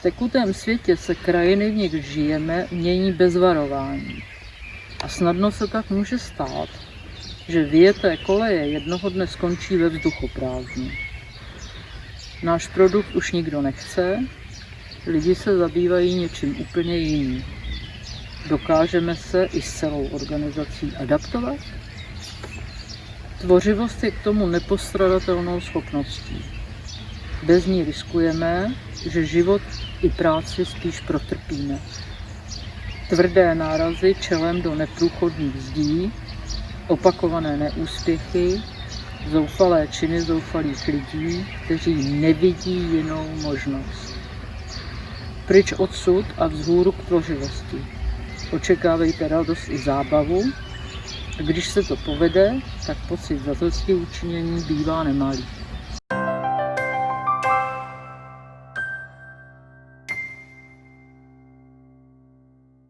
V tekutém světě se krajiny, v nich žijeme, mění bez varování. A snadno se tak může stát, že vyjeté koleje jednoho dne skončí ve vzduchoprázdnu. Náš produkt už nikdo nechce, lidi se zabývají něčím úplně jiným. Dokážeme se i s celou organizací adaptovat? Tvořivost je k tomu nepostradatelnou schopností. Bez ní riskujeme, že život i práci spíš protrpíme. Tvrdé nárazy čelem do neprůchodných zdí, opakované neúspěchy, zoufalé činy zoufalých lidí, kteří nevidí jinou možnost. Pryč odsud a vzhůru k tvořivosti. Očekávejte radost i zábavu, a když se to povede, tak pocit za učinění bývá nemalý.